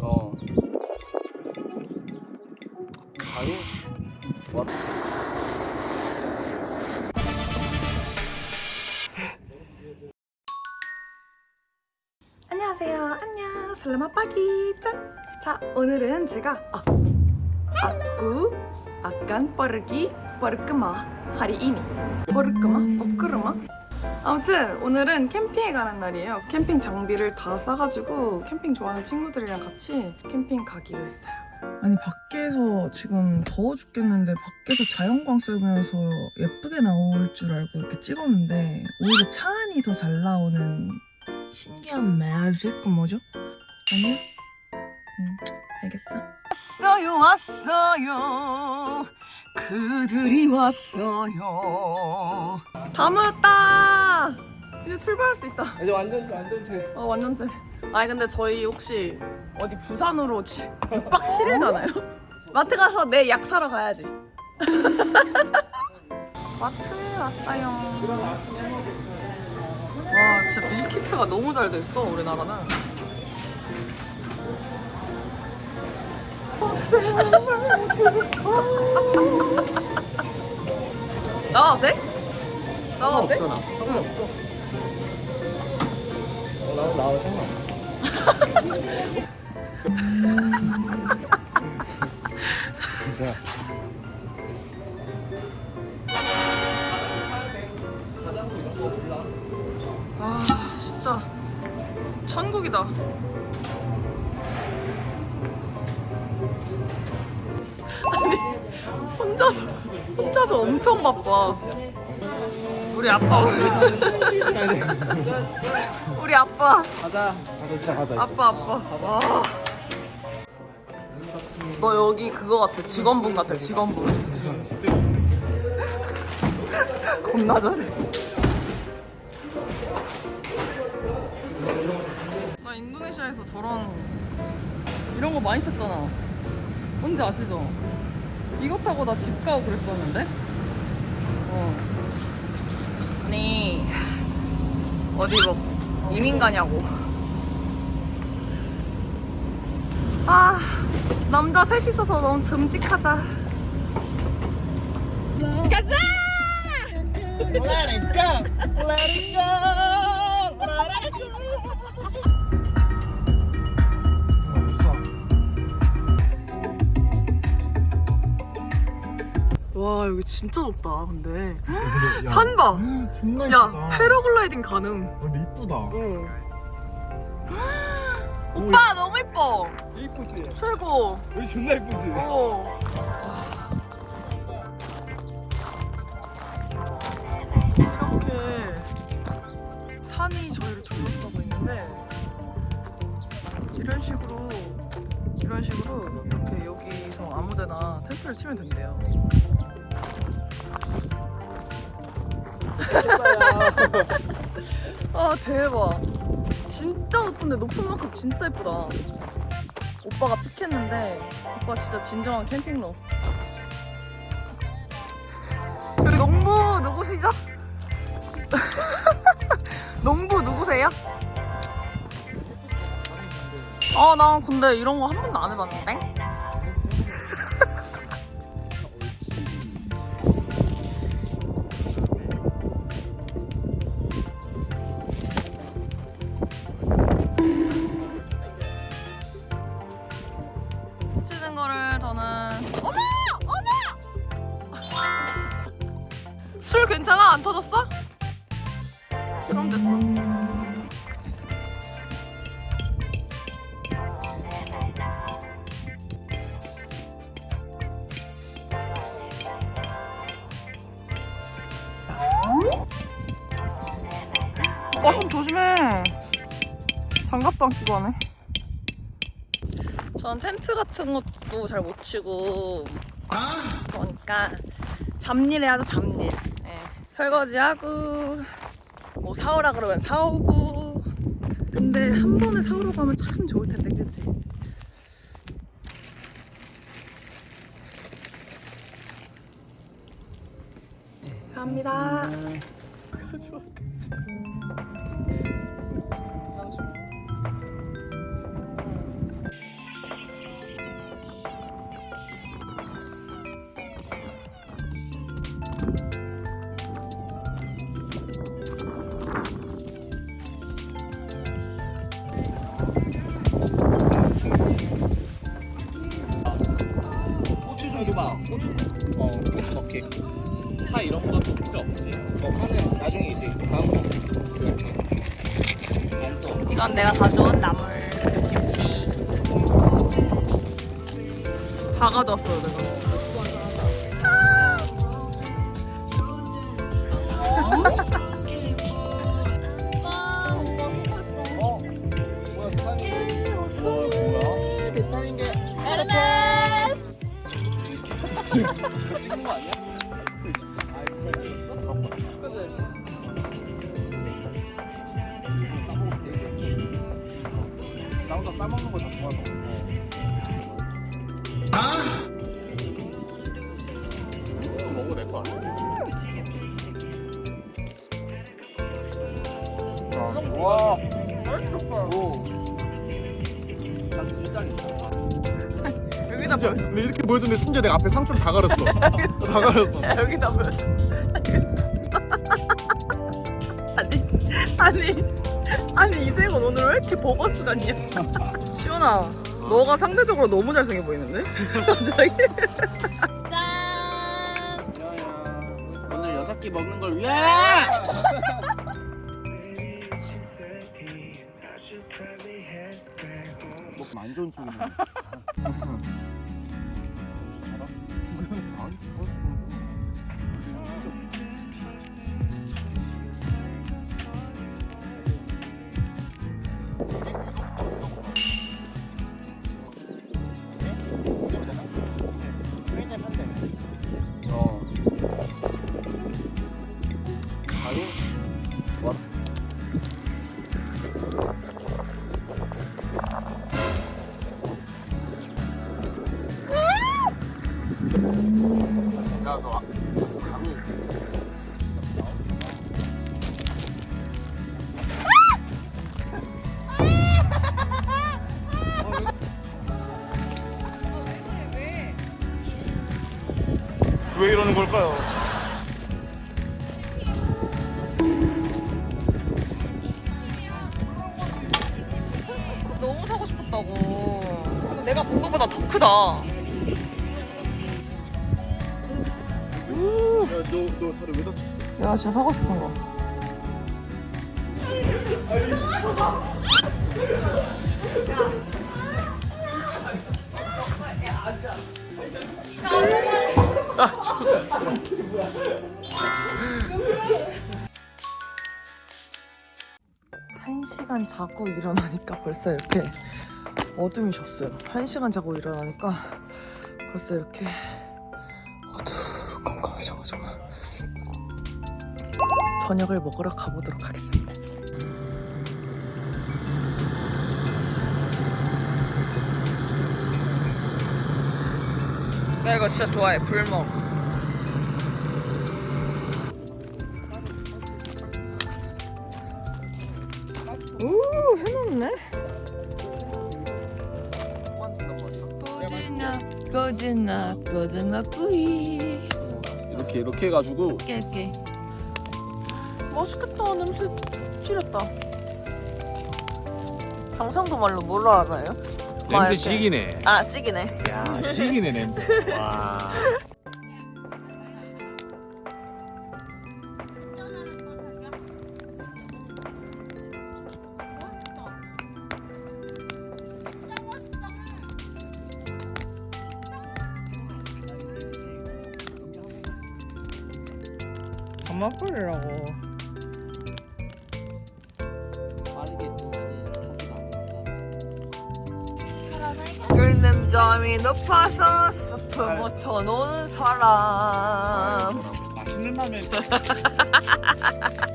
어. 아니. 살라마빠기 짠. 자, 오늘은 제가 아, 아꾸 아깐 빠르기 빠르끄마 하리이니 빠르끄마 버끄르마 아무튼 오늘은 캠핑에 가는 날이에요. 캠핑 장비를 다 싸가지고 캠핑 좋아하는 친구들이랑 같이 캠핑 가기로 했어요. 아니 밖에서 지금 더워 죽겠는데 밖에서 자연광 쐬면서 예쁘게 나올 줄 알고 이렇게 찍었는데 오히려 차 안이 더 잘 나오는 신기한 매직 그 뭐죠? 아니요? 음 알겠어. 왔어요 왔어요. 그들이 왔어요. 다 모였다. 이제 출발할 수 있다. 이제 완전체 완전체. 어 완전체. 아니 근데 저희 혹시 어디 부산으로 6박 7일 가나요? 마트 가서 내 약 사러 가야지. 마트에 왔어요. 와 진짜 밀키트가 너무 잘 됐어 우리나라는 나와도 돼? 나와도 돼? 없잖아. 응. 어, 나는 나올 생각 없어. 진짜. 아 진짜 천국이다 아니 혼자서 혼자서 엄청 바빠. 우리 아빠. 우리 아빠. 가자. 가자 가자. 아빠 아빠. 와. 너 여기 그거 같아. 직원분 같아 직원분. 겁나 잘해. 나 인도네시아에서 저런 이런 거 많이 탔잖아 뭔지 아시죠? 이거 타고 나 집 가고 그랬었는데 어. 아니 어디 뭐 이민 가냐고 아 남자 셋이 있어서 너무 듬직하다 가자! Let it go. Let it go. Let it 와 여기 진짜 높다 근데 go. 산 봐! 존나 야 패러글라이딩 가능 근데 이쁘다. 응 오빠 너무 이뻐 이쁘지? 최고 여기 존나 이쁘지? 어. 이렇게 산이 저희를 둘러싸고 있는데 이런 식으로 이런 식으로 이렇게 여기서 아무데나 텐트를 치면 된대요. 아 대박. 진짜 높은데 높은 만큼 진짜 예쁘다. 오빠가 픽했는데 오빠 진짜 진정한 캠핑러. 여기 농부 누구시죠? 농부 누구세요? 아, 나 근데 이런 거 한 번도 안 해봤는데? 손 조심해. 장갑도 안 끼고 하네. 전 텐트 같은 것도 잘 못 치고 그러니까 잡일 해야죠 잡일 예, 설거지하고 뭐 사오라 그러면 사오고 근데 한 번에 사오러 가면 참 좋을 텐데 그치? 감사합니다 고추 이건 내가 가져온 나물 김치. 다 가져왔어요 내가 나 혼자 싸먹는 거 다 좋아서. 이거 먹어도 될거 같아. 와, 맛있겠다. 오. 난 진짜 여기다 진짜 보여줘 근데 이렇게 보여줬는데 심지어 내가 앞에 상추를 다 가렸어. 다 가렸어. 야, 여기다 보여줘 아니 아니 아니 이세건 오늘 왜 이렇게 버거스 같냐 시원아 너가 상대적으로 너무 잘생겨 보이는데? 갑자기 오늘 여섯 개 먹는 걸 위해. 먹으면 안 좋은 쪽이네. 바로 와. 왜 이러는 걸까요? 근데 내가 본 거보다 더 크다 야, 너, 너 다리 왜 다쳤어? 내가 진짜 사고 싶은 거 아, 저. 한 시간 자고 일어나니까 벌써 이렇게 어둠이 졌어요. 한 시간 자고 일어나니까 벌써 이렇게 어두컴컴해져가지고 저녁을 먹으러 가보도록 하겠습니다. 나 이거 진짜 좋아해 불먹. 고즈나 고즈나 뿌이. 이렇게 이렇게 해가지고 깨 깨. 맛있겠다 냄새 찌렸다. 경상도 말로 뭘로 알아요? 막 냄새 이렇게. 시기네. 아 찌기네. 야 시기네 냄새. 와. 그만 버리라고. 끓는 점이 높아서 스프부터 아. 노는 사람. 맛있는 라면.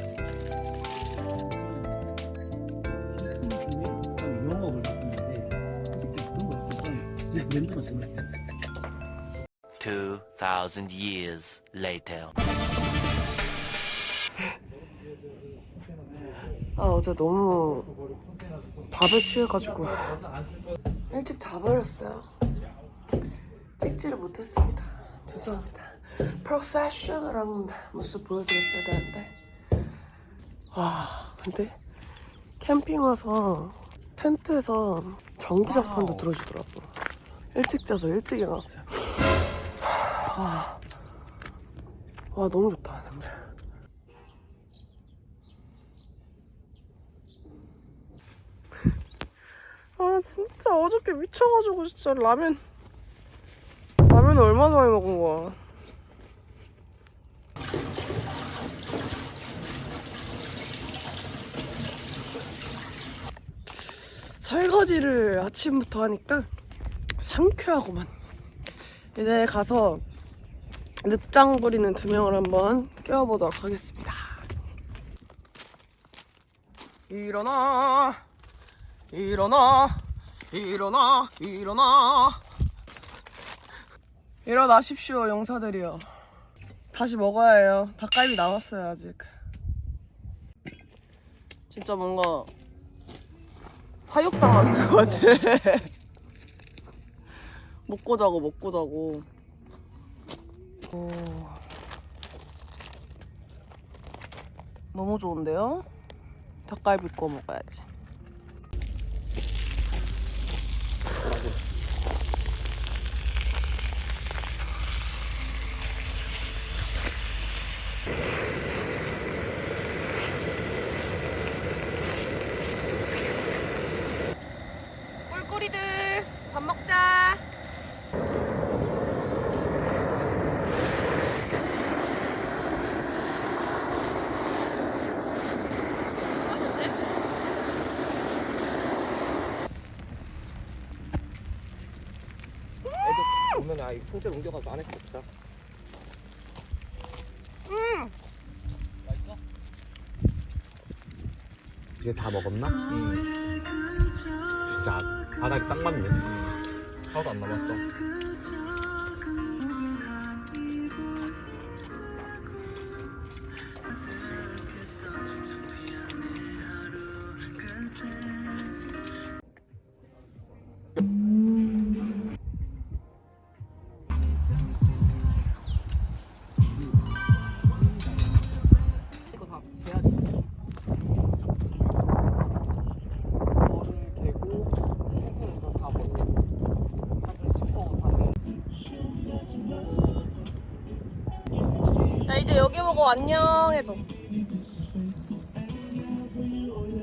2000 years later. 아 어제 너무 밥에 취해가지고 일찍 자버렸어요. 찍지를 못했습니다. 죄송합니다. 프로페셔널한 모습 보여드렸어야 되는데. 와 근데 캠핑 와서 텐트에서 전기장판도 들어주더라고. 일찍 자서 일찍 일어났어요. 와, 와 너무 좋다 냄새 아 진짜 어저께 미쳐가지고 진짜 라면 라면 얼마나 많이 먹은 거야. 설거지를 아침부터 하니까 상쾌하구만. 이제 가서 늦장 부리는 두 명을 한번 깨워보도록 하겠습니다. 일어나 일어나 일어나 일어나. 일어나십시오 용사들이여. 다시 먹어야 해요. 닭갈비 남았어요 아직. 진짜 뭔가 사육당하는 것 같아. 먹고 자고 먹고 자고. 오. 너무 좋은데요? 닭갈비 구워 먹어야지 꿀꿀이들 밥 먹자. 애들 오면 아 이 통째로 옮겨가서 안에 먹자. 음. 맛있어? 이제 다 먹었나? 응. 진짜 바닥이 딱 맞네. 하나도 안 남았어. 여기 보고 안녕 해줘.